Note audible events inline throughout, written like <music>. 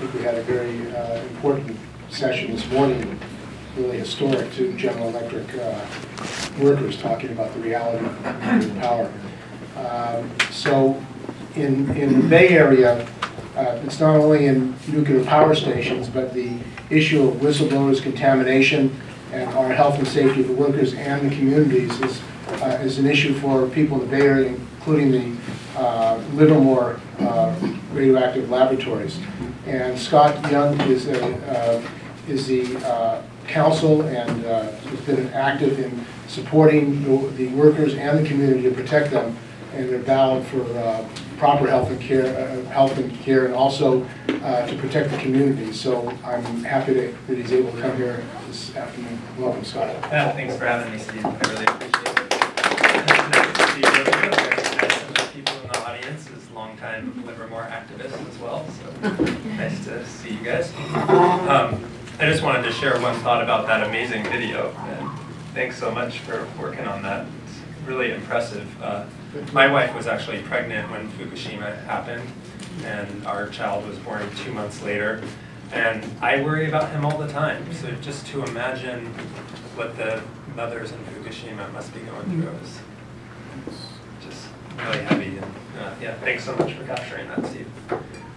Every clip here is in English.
think we had a very uh, important session this morning, really historic to General Electric uh, workers, talking about the reality of nuclear power. Um, So in, in the Bay Area, uh, it's not only in nuclear power stations, but the issue of whistleblowers, contamination, and our health and safety of the workers and the communities is, uh, is an issue for people in the Bay Area, including the uh, Livermore uh, radioactive laboratories. And Scott Young is, a, uh, is the uh, counsel and uh, has been active in supporting the, the workers and the community to protect them and their battle for uh, proper health and care, uh, health and care, and also uh, to protect the community. So I'm happy that that he's able to come here this afternoon. Welcome, Scott. Yeah, thanks for having me, Steve. I really appreciate it. Nice to see you. Nice to meet people in the audience as longtime Livermore activist as well, so nice to see you guys. Um, I just wanted to share one thought about that amazing video. and Thanks so much for working on that. It's really impressive. Uh, My wife was actually pregnant when Fukushima happened, and our child was born two months later. And I worry about him all the time, so just to imagine what the mothers in Fukushima must be going through is really heavy. And uh, yeah, thanks so much for capturing that, Steve.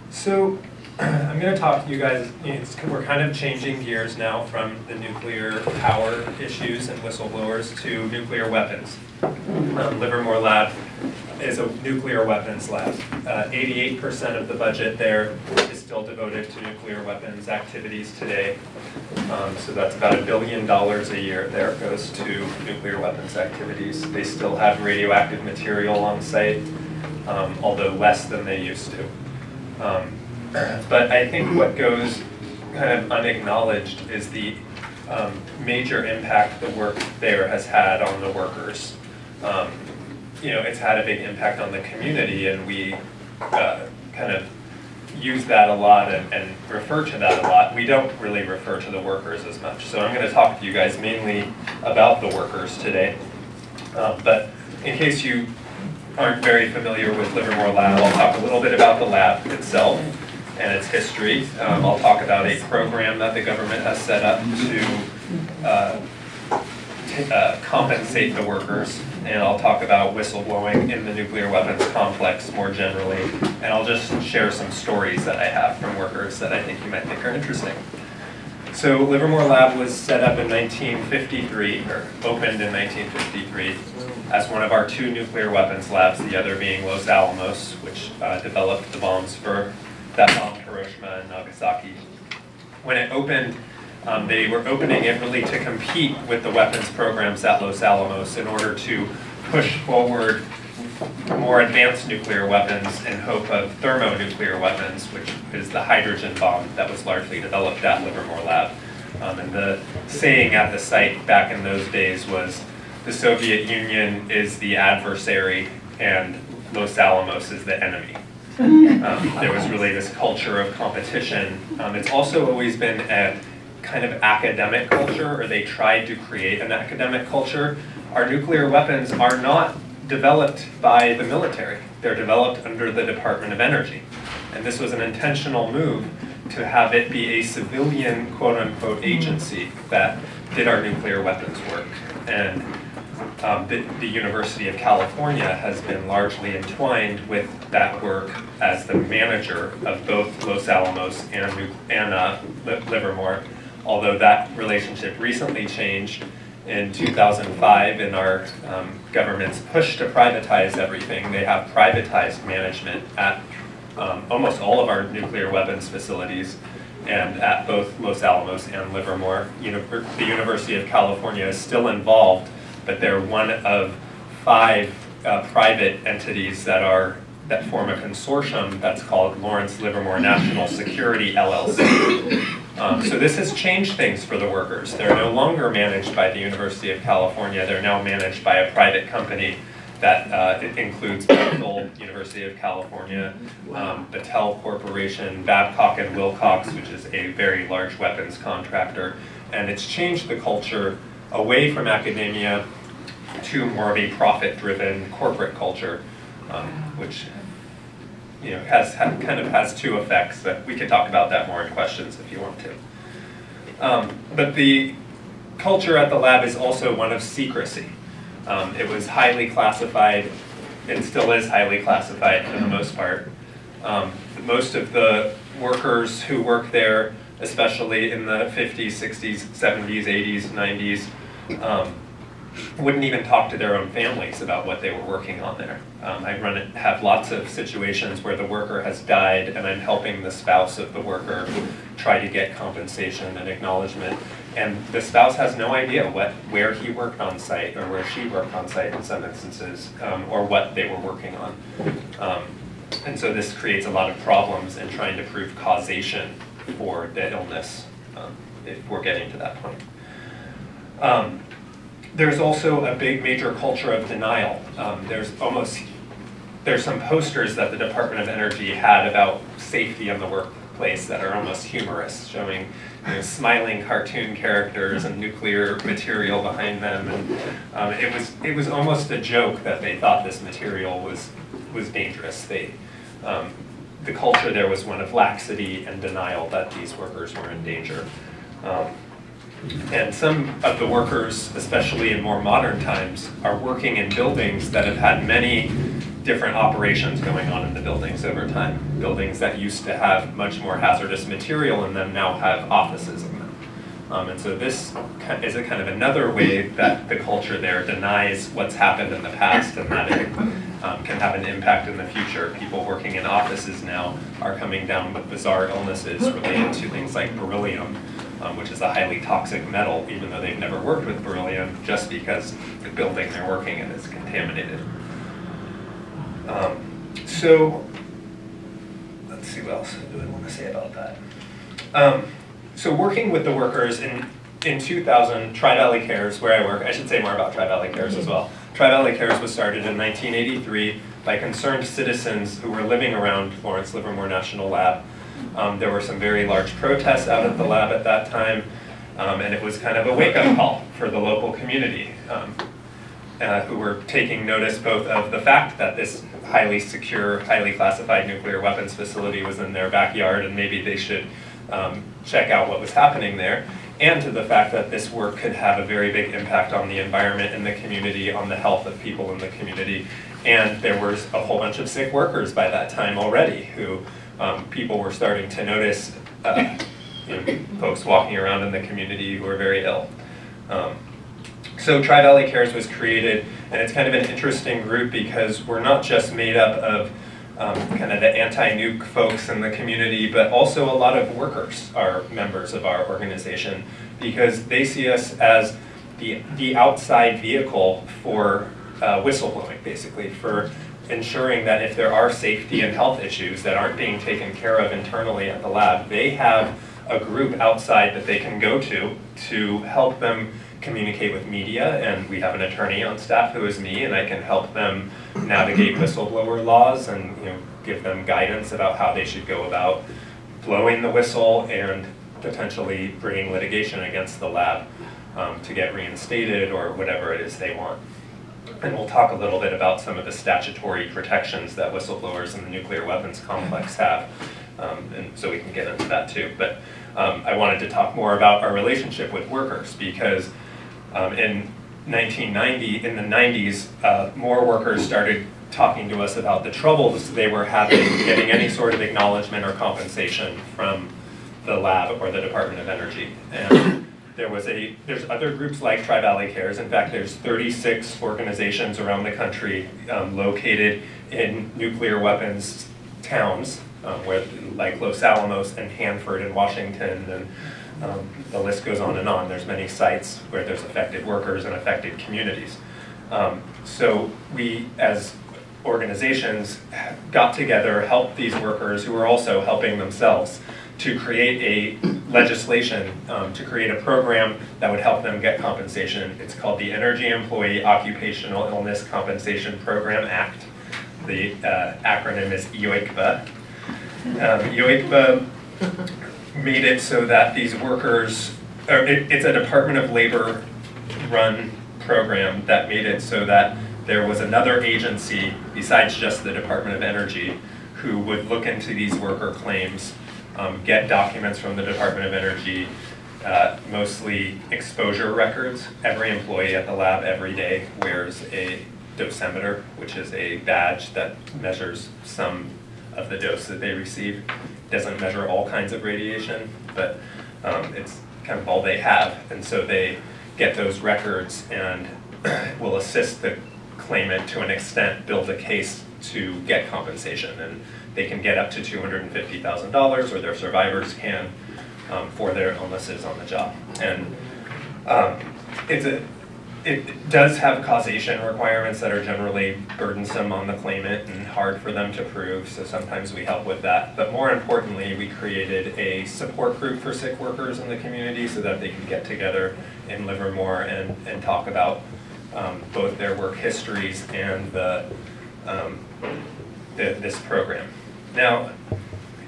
So <clears throat> I'm going to talk to you guys. It's, we're kind of changing gears now from the nuclear power issues and whistleblowers to nuclear weapons. Um, Livermore Lab is a nuclear weapons lab. 88% of the budget there is still devoted to nuclear weapons activities today. Um, so that's about a billion dollars a year there goes to nuclear weapons activities. They still have radioactive material on site, um, although less than they used to. Um, but I think what goes kind of unacknowledged is the um, major impact the work there has had on the workers. Um, you know, it's had a big impact on the community, and we uh, kind of use that a lot and, and refer to that a lot. We don't really refer to the workers as much. So I'm going to talk to you guys mainly about the workers today. Uh, but in case you aren't very familiar with Livermore Lab, I'll talk a little bit about the lab itself and its history. Um, I'll talk about a program that the government has set up to uh, uh, compensate the workers, and I'll talk about whistleblowing in the nuclear weapons complex more generally, and I'll just share some stories that I have from workers that I think you might think are interesting. So Livermore Lab was set up in 1953, or opened in 1953, as one of our two nuclear weapons labs, the other being Los Alamos, which uh, developed the bombs for that bombed Hiroshima and Nagasaki. When it opened, um, they were opening it really to compete with the weapons programs at Los Alamos in order to push forward more advanced nuclear weapons in hope of thermonuclear weapons, which is the hydrogen bomb that was largely developed at Livermore Lab. Um, and the saying at the site back in those days was, the Soviet Union is the adversary and Los Alamos is the enemy. Um, there was really this culture of competition. Um, it's also always been a kind of academic culture, or they tried to create an academic culture. Our nuclear weapons are not developed by the military. They're developed under the Department of Energy. And this was an intentional move to have it be a civilian quote-unquote agency that did our nuclear weapons work. And um, the, the, University of California has been largely entwined with that work as the manager of both Los Alamos and, and uh, Livermore, although that relationship recently changed in 2005 in our um, government's push to privatize everything. They have privatized management at um, almost all of our nuclear weapons facilities and at both Los Alamos and Livermore. Univer the University of California is still involved but they're one of five uh, private entities that are that form a consortium that's called Lawrence Livermore National Security LLC. Um, so this has changed things for the workers. They're no longer managed by the University of California. They're now managed by a private company that uh, includes Bechtel, University of California, um, Battelle Corporation, Babcock and Wilcox, which is a very large weapons contractor. And it's changed the culture away from academia to more of a profit-driven corporate culture, um, which you know, has, ha- kind of has two effects that we could talk about that more in questions if you want to. Um, but the culture at the lab is also one of secrecy. Um, it was highly classified, and still is highly classified for the most part. Um, most of the workers who work there, especially in the 50s, 60s, 70s, 80s, 90s, um, wouldn't even talk to their own families about what they were working on there. Um, I run have lots of situations where the worker has died and I'm helping the spouse of the worker try to get compensation and acknowledgement. And the spouse has no idea what, where he worked on site or where she worked on site in some instances, um, or what they were working on. Um, and so this creates a lot of problems in trying to prove causation for the illness, um, if we're getting to that point. Um, there's also a big major culture of denial. Um, there's almost, there's some posters that the Department of Energy had about safety in the workplace that are almost humorous, showing you know, smiling cartoon characters and nuclear material behind them. And um, it was it was almost a joke that they thought this material was was dangerous. They um, the culture there was one of laxity and denial that these workers were in danger. Um, and some of the workers, especially in more modern times, are working in buildings that have had many different operations going on in the buildings over time. Buildings that used to have much more hazardous material in them now have offices in them. Um, and so this is a kind of another way that the culture there denies what's happened in the past and that it um, can have an impact in the future. People working in offices now are coming down with bizarre illnesses related to things like beryllium, um, which is a highly toxic metal, even though they've never worked with beryllium, just because the building they're working in is contaminated. Um, so, let's see what else do I want to say about that. Um, so working with the workers in, in 2000, Tri-Valley Cares, where I work, I should say more about Tri-Valley Cares as well. Tri-Valley Cares was started in 1983 by concerned citizens who were living around Lawrence Livermore National Lab. Um, there were some very large protests out at the lab at that time, um, and it was kind of a wake-up call for the local community, um, uh, who were taking notice both of the fact that this highly secure, highly classified nuclear weapons facility was in their backyard, and maybe they should um, check out what was happening there, and to the fact that this work could have a very big impact on the environment and the community, on the health of people in the community. And there was a whole bunch of sick workers by that time already who um, people were starting to notice uh, you know, folks walking around in the community who were very ill. Um, so Tri-Valley Cares was created, and it's kind of an interesting group because we're not just made up of um, kind of the anti-nuke folks in the community, but also a lot of workers are members of our organization because they see us as the, the outside vehicle for uh, whistleblowing, basically, for ensuring that if there are safety and health issues that aren't being taken care of internally at the lab, they have a group outside that they can go to to help them communicate with media, and we have an attorney on staff who is me, and I can help them navigate whistleblower laws and you know give them guidance about how they should go about blowing the whistle and potentially bringing litigation against the lab um, to get reinstated or whatever it is they want. And we'll talk a little bit about some of the statutory protections that whistleblowers in the nuclear weapons complex have. Um, and so we can get into that too. But um, I wanted to talk more about our relationship with workers because um, in 1990, in the 90s, uh, more workers started talking to us about the troubles they were having getting any sort of acknowledgement or compensation from the lab or the Department of Energy. And there was a, there's other groups like Tri-Valley Cares. In fact, there's 36 organizations around the country um, located in nuclear weapons towns, um, where, like Los Alamos and Hanford and Washington, and um, the list goes on and on. There's many sites where there's affected workers and affected communities. Um, so we, as organizations, got together, helped these workers who were also helping themselves to create a legislation, um, to create a program that would help them get compensation. It's called the Energy Employee Occupational Illness Compensation Program Act. The uh, acronym is EOICPA. Um, made it so that these workers, or it, it's a Department of Labor run program that made it so that there was another agency besides just the Department of Energy who would look into these worker claims, um, get documents from the Department of Energy, uh, mostly exposure records. Every employee at the lab every day wears a dosimeter, which is a badge that measures some of the dose that they receive. Doesn't measure all kinds of radiation, but um, it's kind of all they have. And so they get those records and <clears throat> will assist the claimant to an extent build a case to get compensation. And they can get up to $250,000 or their survivors can um, for their illnesses on the job. And um, it's a, it does have causation requirements that are generally burdensome on the claimant and hard for them to prove, so sometimes we help with that. But more importantly, we created a support group for sick workers in the community so that they can get together in Livermore and, and talk about um, both their work histories and the, um, the, this program. Now,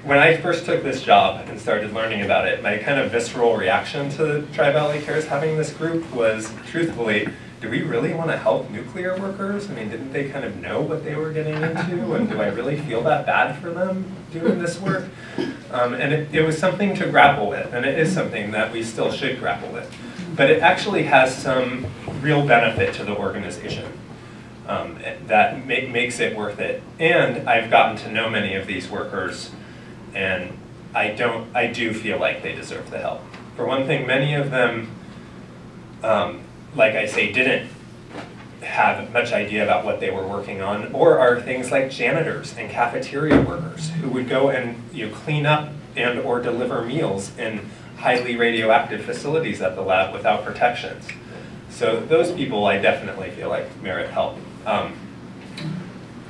when I first took this job and started learning about it, my kind of visceral reaction to Tri-Valley Cares having this group was, truthfully, do we really want to help nuclear workers? I mean, didn't they kind of know what they were getting into? And do I really feel that bad for them doing this work? Um, and it, it was something to grapple with, and it is something that we still should grapple with. But it actually has some real benefit to the organization. Um, that ma makes it worth it. And I've gotten to know many of these workers and I don't, I do feel like they deserve the help. For one thing, many of them, um, like I say, didn't have much idea about what they were working on, or are things like janitors and cafeteria workers who would go and you know, clean up and or deliver meals in highly radioactive facilities at the lab without protections. So those people I definitely feel like merit help. Um,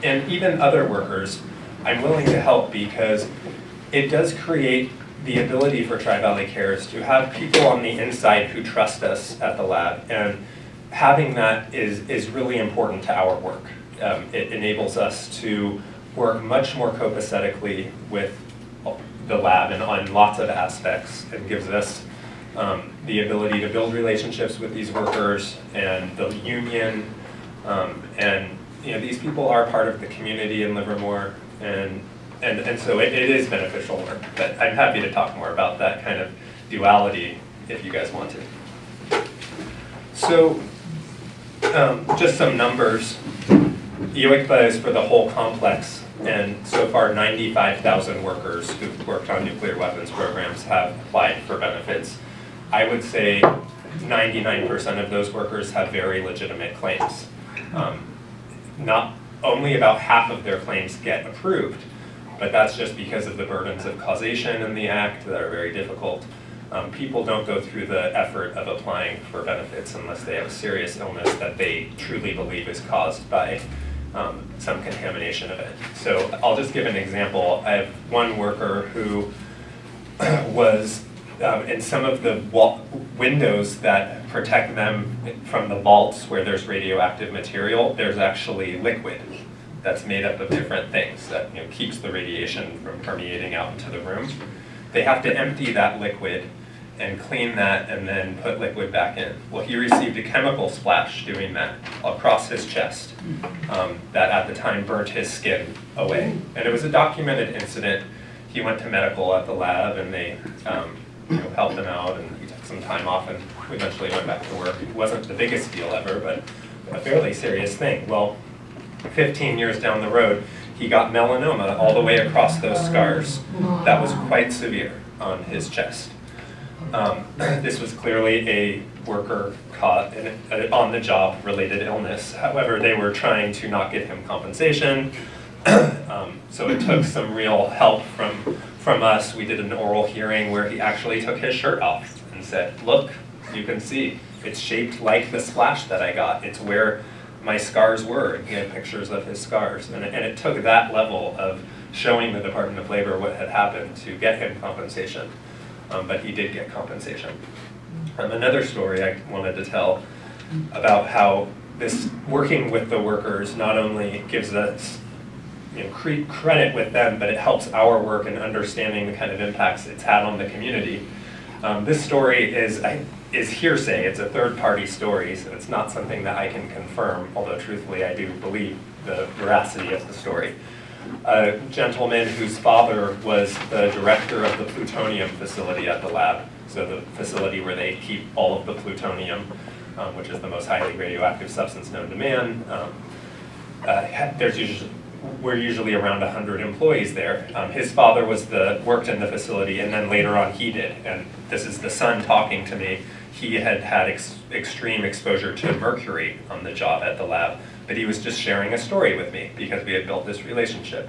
and even other workers, I'm willing to help because it does create the ability for Tri-Valley Cares to have people on the inside who trust us at the lab. And having that is, is really important to our work. Um, it enables us to work much more copacetically with the lab and on lots of aspects and gives us um, the ability to build relationships with these workers and the union. Um, and you know, these people are part of the community in Livermore and and, and so it, it is beneficial work, but I'm happy to talk more about that kind of duality if you guys want to. So, um, just some numbers. EOICPA is for the whole complex, and so far 95,000 workers who've worked on nuclear weapons programs have applied for benefits. I would say 99% of those workers have very legitimate claims. Um, not only about half of their claims get approved, but that's just because of the burdens of causation in the act that are very difficult. Um, people don't go through the effort of applying for benefits unless they have a serious illness that they truly believe is caused by um, some contamination of it. So I'll just give an example. I have one worker who <clears throat> was um, in some of the windows that protect them from the vaults where there's radioactive material, there's actually liquid that's made up of different things that you know, keeps the radiation from permeating out into the room. They have to empty that liquid and clean that and then put liquid back in. Well, he received a chemical splash doing that across his chest um, that at the time burnt his skin away. And it was a documented incident. He went to medical at the lab and they um, you know, helped him out and he took some time off and eventually went back to work. It wasn't the biggest deal ever, but a fairly serious thing. Well, 15 years down the road, he got melanoma all the way across those scars. That was quite severe on his chest. Um, <clears throat> this was clearly a worker caught in an on-the-job related illness. However, they were trying to not give him compensation. <clears throat> um, so it took some real help from, from us. We did an oral hearing where he actually took his shirt off and said, look, you can see, it's shaped like the splash that I got. It's where my scars were, and he had pictures of his scars. And, and it took that level of showing the Department of Labor what had happened to get him compensation. Um, but he did get compensation. Um, another story I wanted to tell about how this working with the workers not only gives us you know, cre credit with them, but it helps our work in understanding the kind of impacts it's had on the community. Um, this story is, is hearsay. It's a third-party story, so it's not something that I can confirm, although truthfully I do believe the veracity of the story. a gentleman whose father was the director of the plutonium facility at the lab. So the facility where they keep all of the plutonium, um, which is the most highly radioactive substance known to man. Um, uh, there's usually, we're usually around 100 employees there. Um, his father was the, worked in the facility, and then later on he did. And this is the son talking to me. He had had ex- extreme exposure to mercury on the job at the lab, but he was just sharing a story with me because we had built this relationship.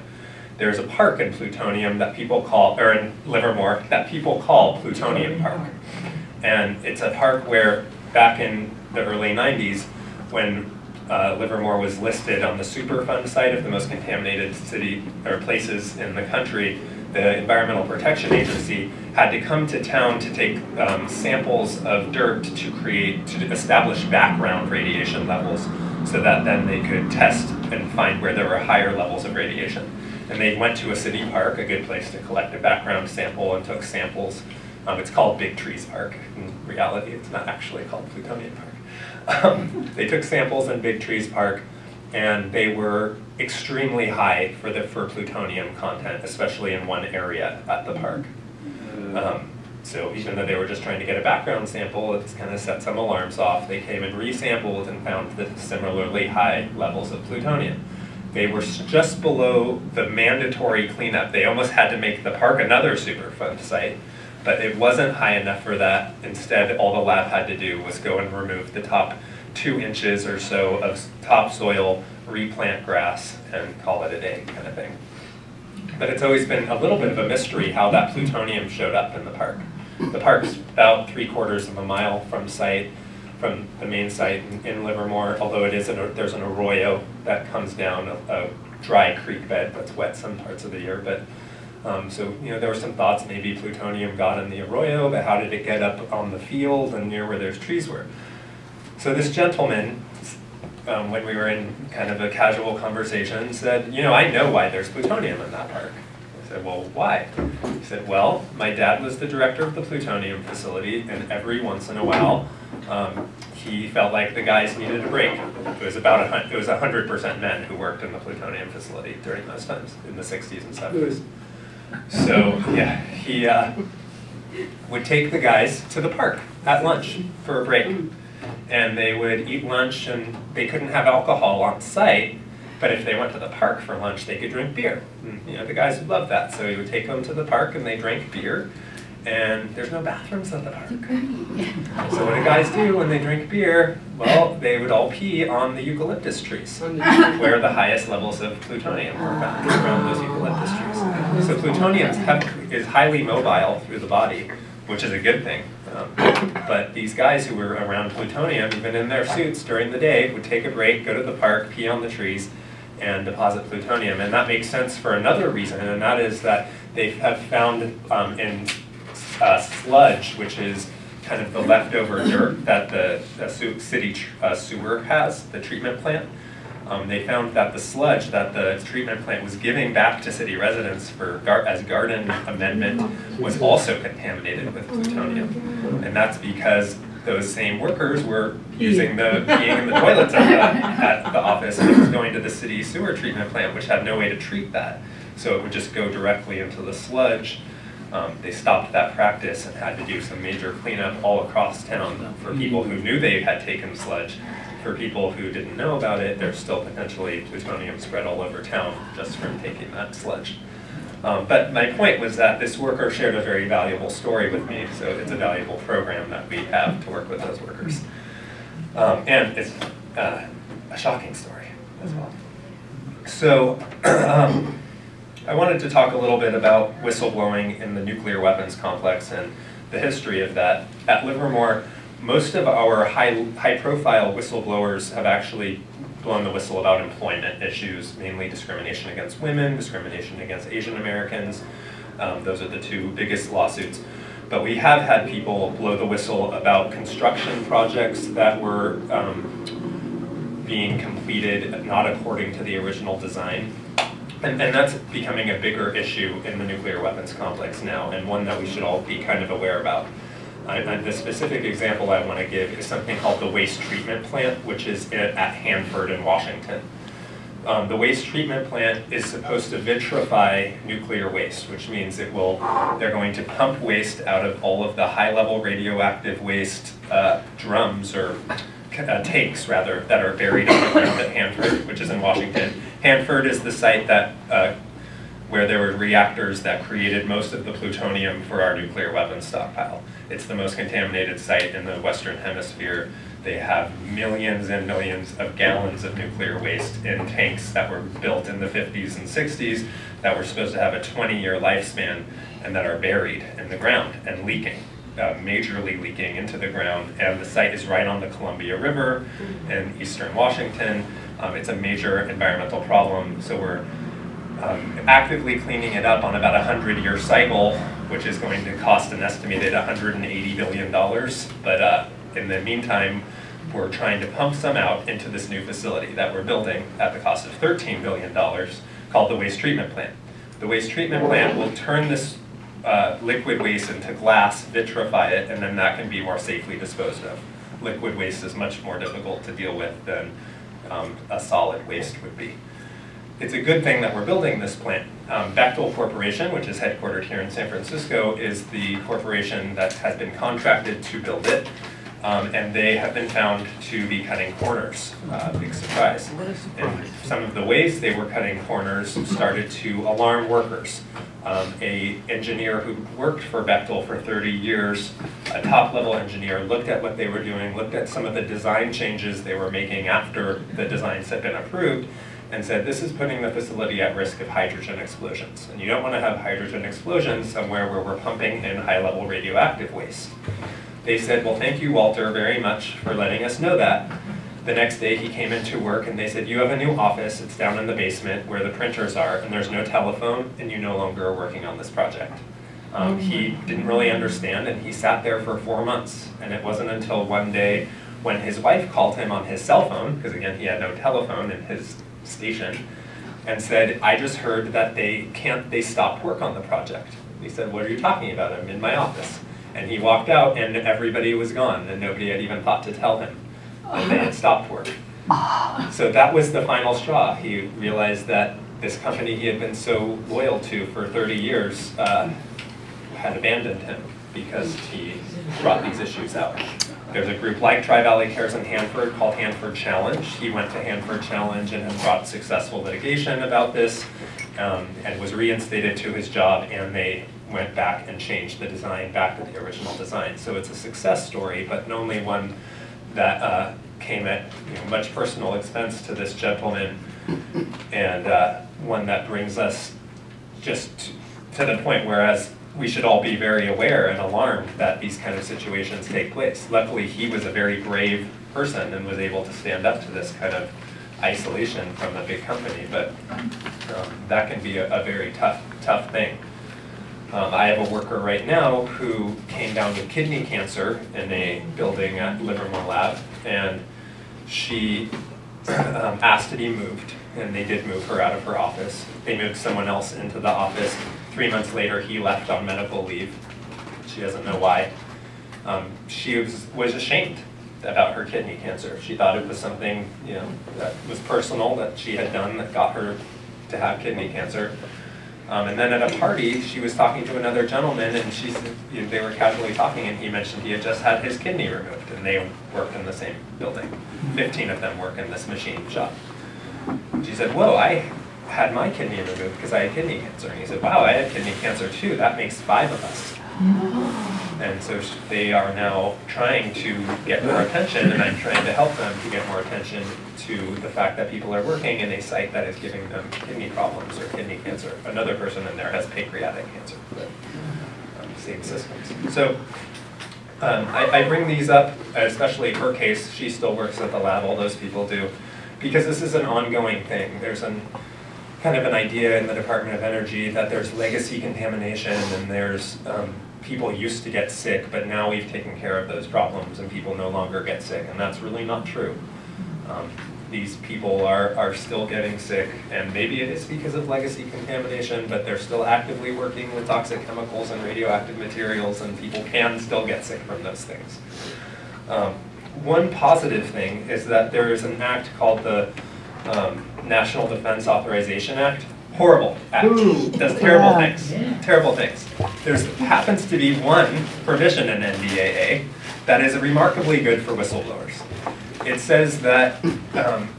There's a park in Plutonium that people call, or in Livermore, that people call Plutonium Park. And it's a park where back in the early 90s, when uh, Livermore was listed on the Superfund site of the most contaminated city or places in the country, the Environmental Protection Agency had to come to town to take um, samples of dirt to create, to establish background radiation levels so that then they could test and find where there were higher levels of radiation. And they went to a city park, a good place to collect a background sample, and took samples. Um, it's called Big Trees Park. In reality, it's not actually called Plutonium Park. Um, they took samples in Big Trees Park, and they were extremely high for the for plutonium content, especially in one area at the park. Um, so even though they were just trying to get a background sample, it's kind of set some alarms off. They came and resampled and found the similarly high levels of plutonium. They were just below the mandatory cleanup. They almost had to make the park another Superfund site, but it wasn't high enough for that. Instead, all the lab had to do was go and remove the top two inches or so of topsoil, replant grass, and call it a day kind of thing. But it's always been a little bit of a mystery how that plutonium showed up in the park. The park's about three quarters of a mile from site, from the main site in- in Livermore, although it is, an- there's an arroyo that comes down, a a dry creek bed that's wet some parts of the year, but, um, so, you know, there were some thoughts maybe plutonium got in the arroyo, but how did it get up on the field and near where there's trees were? So this gentleman, um, when we were in kind of a casual conversation, said, you know, I know why there's plutonium in that park. I said, well, why? He said, well, my dad was the director of the plutonium facility, and every once in a while, um, he felt like the guys needed a break. It was about a it was hundred percent men who worked in the plutonium facility during those times, in the sixties and seventies. So, yeah, he, uh, would take the guys to the park at lunch for a break. And they would eat lunch and they couldn't have alcohol on site, but if they went to the park for lunch, they could drink beer. And, you know, the guys would love that. So he would take them to the park and they drank beer. And there's no bathrooms at the park. So what do guys do when they drink beer? Well, they would all pee on the eucalyptus trees, where the highest levels of plutonium were found around those eucalyptus trees. So plutonium is highly mobile through the body, which is a good thing. Um, But these guys who were around plutonium, even in their suits during the day, would take a break, go to the park, pee on the trees, and deposit plutonium. And that makes sense for another reason, and that is that they have found um, in uh, sludge, which is kind of the leftover dirt that the, the city uh, sewer has, the treatment plant. Um, they found that the sludge that the treatment plant was giving back to city residents for gar- as garden amendment was also contaminated with plutonium. And that's because those same workers were using the, being in the toilets at the, at the office and it was going to the city sewer treatment plant, which had no way to treat that. So it would just go directly into the sludge. Um, they stopped that practice and had to do some major cleanup all across town for people who knew they had taken sludge. For people who didn't know about it, there's still potentially plutonium spread all over town just from taking that sludge. Um, but my point was that this worker shared a very valuable story with me, so it's a valuable program that we have to work with those workers. Um, and it's uh, a shocking story as well. So, <clears throat> um, I wanted to talk a little bit about whistleblowing in the nuclear weapons complex and the history of that. At Livermore, most of our high, high-profile whistleblowers have actually blown the whistle about employment issues, mainly discrimination against women, discrimination against Asian Americans. Um, those are the two biggest lawsuits. But we have had people blow the whistle about construction projects that were um, being completed not according to the original design. And, and that's becoming a bigger issue in the nuclear weapons complex now, and one that we should all be kind of aware about. I, I, the specific example I want to give is something called the waste treatment plant, which is at, at Hanford in Washington. um, the waste treatment plant is supposed to vitrify nuclear waste, which means it will, they're going to pump waste out of all of the high-level radioactive waste uh, drums or uh, tanks, rather, that are buried underground at Hanford, which is in Washington. Hanford is the site that, uh, where there were reactors that created most of the plutonium for our nuclear weapons stockpile. It's the most contaminated site in the Western Hemisphere. They have millions and millions of gallons of nuclear waste in tanks that were built in the 50s and 60s that were supposed to have a 20-year lifespan and that are buried in the ground and leaking, uh, majorly leaking into the ground. And the site is right on the Columbia River in eastern Washington. Um, it's a major environmental problem, so we're um, actively cleaning it up on about a 100-year cycle, which is going to cost an estimated $180 billion. But uh, in the meantime, we're trying to pump some out into this new facility that we're building at the cost of $13 billion called the waste treatment plant. The waste treatment plant will turn this uh, liquid waste into glass, vitrify it, and then that can be more safely disposed of. Liquid waste is much more difficult to deal with than um, a solid waste would be. It's a good thing that we're building this plant. Um, Bechtel Corporation, which is headquartered here in San Francisco, is the corporation that has been contracted to build it. Um, and they have been found to be cutting corners. Uh, big surprise. And some of the ways they were cutting corners started to alarm workers. Um, a engineer who worked for Bechtel for 30 years, a top-level engineer, looked at what they were doing, looked at some of the design changes they were making after the designs had been approved, and said, this is putting the facility at risk of hydrogen explosions. And you don't want to have hydrogen explosions somewhere where we're pumping in high-level radioactive waste. They said, well, thank you, Walter, very much for letting us know that. The next day he came into work and they said, you have a new office, it's down in the basement where the printers are, and there's no telephone, and you no longer are working on this project. Um, he didn't really understand, and he sat there for four months. And it wasn't until one day when his wife called him on his cell phone, because again, he had no telephone in his station, and said, I just heard that they can't, they stopped work on the project. He said, what are you talking about? I'm in my office. And he walked out and everybody was gone and nobody had even thought to tell him that they had stopped work. So that was the final straw. He realized that this company he had been so loyal to for 30 years uh, had abandoned him because he brought these issues out. There's a group like Tri-Valley Cares in Hanford called Hanford Challenge. He went to Hanford Challenge and has brought successful litigation about this um, and was reinstated to his job and they went back and changed the design back to the original design. So it's a success story, but only one that uh, came at you know, much personal expense to this gentleman and uh, one that brings us just to the point whereas we should all be very aware and alarmed that these kind of situations take place. Luckily, he was a very brave person and was able to stand up to this kind of isolation from a big company, but um, that can be a, a, very tough, tough thing. Um, I have a worker right now who came down with kidney cancer in a building at Livermore Lab, and she <clears throat> um, asked to be moved, and they did move her out of her office. They moved someone else into the office Three months later, he left on medical leave. She doesn't know why. Um, she was, was ashamed about her kidney cancer. She thought it was something, you know, that was personal that she had done that got her to have kidney cancer. Um, and then at a party, she was talking to another gentleman, and she you know, they were casually talking, and he mentioned he had just had his kidney removed, and they worked in the same building. Fifteen of them work in this machine shop. She said, "Whoa, I had my kidney removed because I had kidney cancer. And he said, wow, I had kidney cancer too. That makes five of us. And so they are now trying to get more attention, and I'm trying to help them to get more attention to the fact that people are working in a site that is giving them kidney problems or kidney cancer. Another person in there has pancreatic cancer, but um, same systems. So um, I, I bring these up, especially her case. She still works at the lab, all those people do, because this is an ongoing thing. There's an kind of an idea in the Department of Energy that there's legacy contamination and there's um, people used to get sick, but now we've taken care of those problems and people no longer get sick, and that's really not true. Um, these people are, are still getting sick, and maybe it is because of legacy contamination, but they're still actively working with toxic chemicals and radioactive materials, and people can still get sick from those things. Um, one positive thing is that there is an act called the um, National Defense Authorization Act. Horrible act. Ooh. Does terrible Yeah. things. Terrible things. There's happens to be one provision in NDAA that is remarkably good for whistleblowers. It says that um,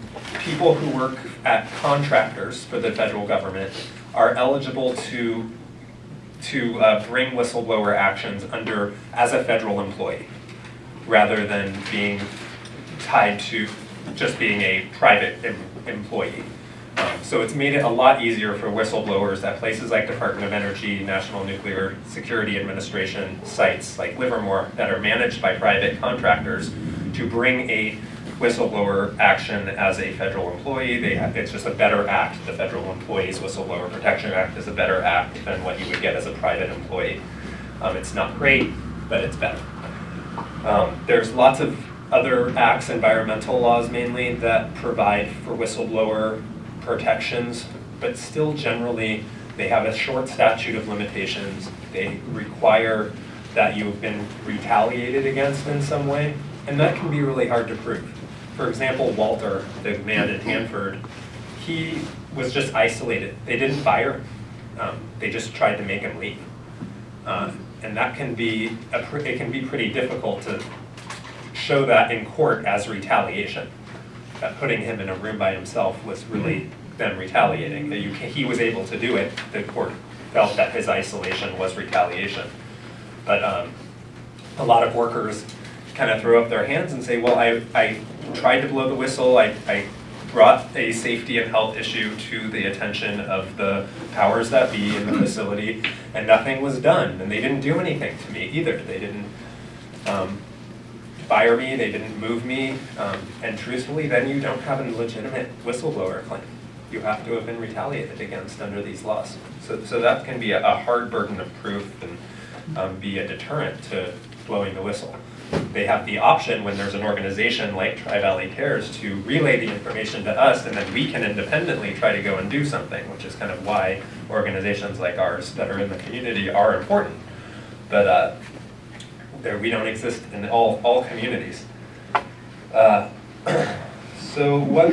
people who work at contractors for the federal government are eligible to to uh, bring whistleblower actions under as a federal employee, rather than being tied to just being a private em- employee. So it's made it a lot easier for whistleblowers at places like Department of Energy, National Nuclear Security Administration sites like Livermore that are managed by private contractors to bring a whistleblower action as a federal employee. They have, it's just a better act. The Federal Employees Whistleblower Protection Act is a better act than what you would get as a private employee. Um, it's not great, but it's better. Um, there's lots of other acts, environmental laws mainly, that provide for whistleblower protections, but still generally, they have a short statute of limitations. They require that you've been retaliated against in some way, and that can be really hard to prove. For example, Walter, the man at Hanford, he was just isolated. They didn't fire him. Um, they just tried to make him leave. Uh, And that can be, a it can be pretty difficult to show that in court as retaliation. That putting him in a room by himself was really them retaliating. That he was able to do it, the court felt that his isolation was retaliation. But um, a lot of workers kind of throw up their hands and say, well, I, I tried to blow the whistle, I, I brought a safety and health issue to the attention of the powers that be in the facility, and nothing was done, and they didn't do anything to me either. They didn't um, fire me, they didn't move me, um, and truthfully, then you don't have a legitimate whistleblower claim. You have to have been retaliated against under these laws. So, so that can be a, a hard burden of proof and um, be a deterrent to blowing the whistle. They have the option when there's an organization like Tri-Valley Cares to relay the information to us, and then we can independently try to go and do something, which is kind of why organizations like ours that are in the community are important. But uh, there, we don't exist in all, all communities. Uh, <clears throat> So what,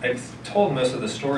I've told most of the story